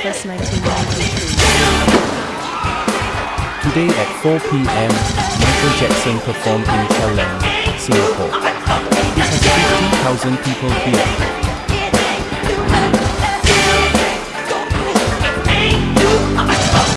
Fest 1993. Today at 4 p.m., Michael Jackson performed in Chalang, Singapore. It has 50,000 people here.